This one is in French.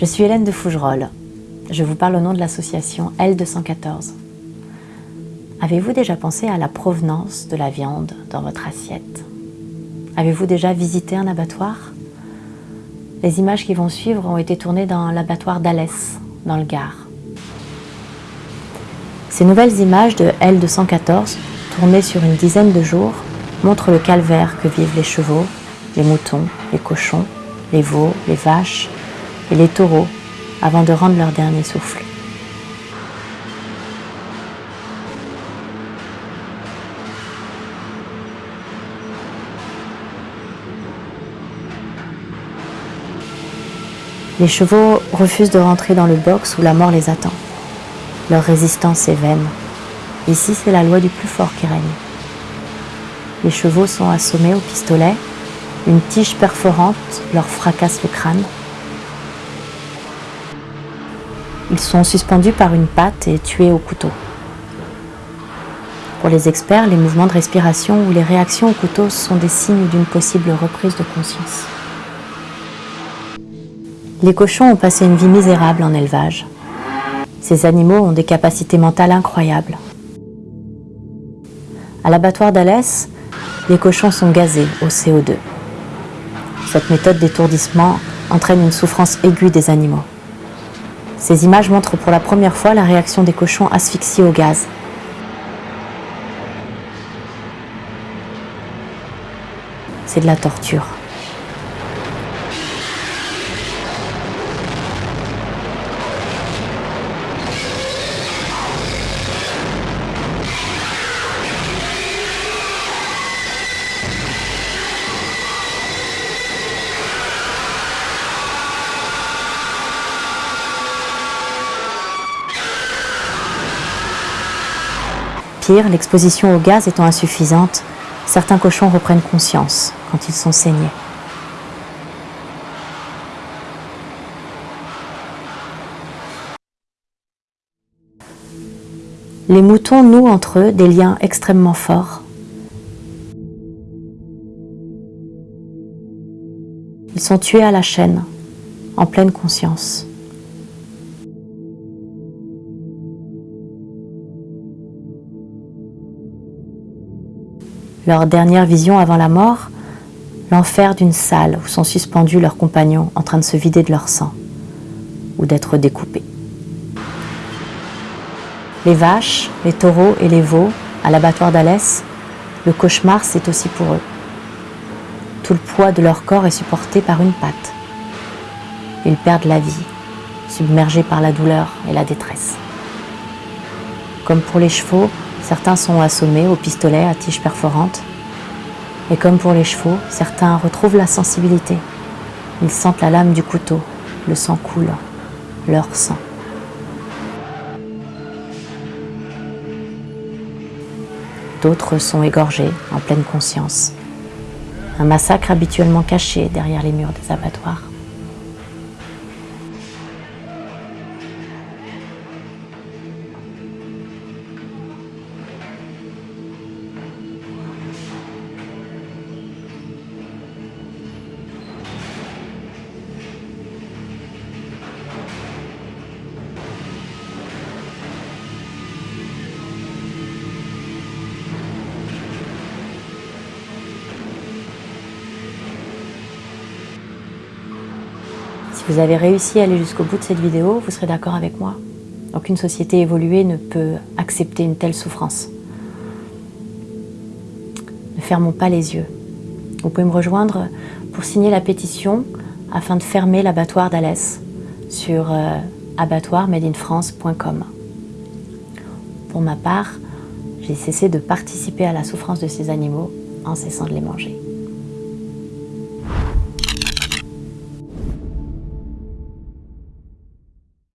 Je suis Hélène de Fougerolles. Je vous parle au nom de l'association L214. Avez-vous déjà pensé à la provenance de la viande dans votre assiette? Avez-vous déjà visité un abattoir? Les images qui vont suivre ont été tournées dans l'abattoir d'Alès, dans le Gard. Ces nouvelles images de L214, tournées sur une dizaine de jours, montrent le calvaire que vivent les chevaux, les moutons, les cochons, les veaux, les vaches et les taureaux avant de rendre leur dernier souffle. Les chevaux refusent de rentrer dans le box où la mort les attend. Leur résistance est vaine. Ici, c'est la loi du plus fort qui règne. Les chevaux sont assommés au pistolet, une tige perforante leur fracasse le crâne. Ils sont suspendus par une patte et tués au couteau. Pour les experts, les mouvements de respiration ou les réactions au couteau sont des signes d'une possible reprise de conscience. Les cochons ont passé une vie misérable en élevage. Ces animaux ont des capacités mentales incroyables. À l'abattoir d'Alès, les cochons sont gazés au CO2. Cette méthode d'étourdissement entraîne une souffrance aiguë des animaux. Ces images montrent pour la première fois la réaction des cochons asphyxiés au gaz. C'est de la torture. L'exposition au gaz étant insuffisante, certains cochons reprennent conscience quand ils sont saignés. Les moutons nouent entre eux des liens extrêmement forts. Ils sont tués à la chaîne, en pleine conscience. Leur dernière vision avant la mort, l'enfer d'une salle où sont suspendus leurs compagnons en train de se vider de leur sang ou d'être découpés. Les vaches, les taureaux et les veaux à l'abattoir d'Alès, le cauchemar c'est aussi pour eux. Tout le poids de leur corps est supporté par une patte. Ils perdent la vie, submergés par la douleur et la détresse. Comme pour les chevaux, certains sont assommés au pistolet à tige perforante. Et comme pour les chevaux, certains retrouvent la sensibilité. Ils sentent la lame du couteau, le sang coule, leur sang. D'autres sont égorgés en pleine conscience. Un massacre habituellement caché derrière les murs des abattoirs. Vous avez réussi à aller jusqu'au bout de cette vidéo, vous serez d'accord avec moi. Aucune société évoluée ne peut accepter une telle souffrance. Ne fermons pas les yeux. Vous pouvez me rejoindre pour signer la pétition afin de fermer l'abattoir d'Alès sur euh, abattoirmadeinfrance.com. Pour ma part, j'ai cessé de participer à la souffrance de ces animaux en cessant de les manger.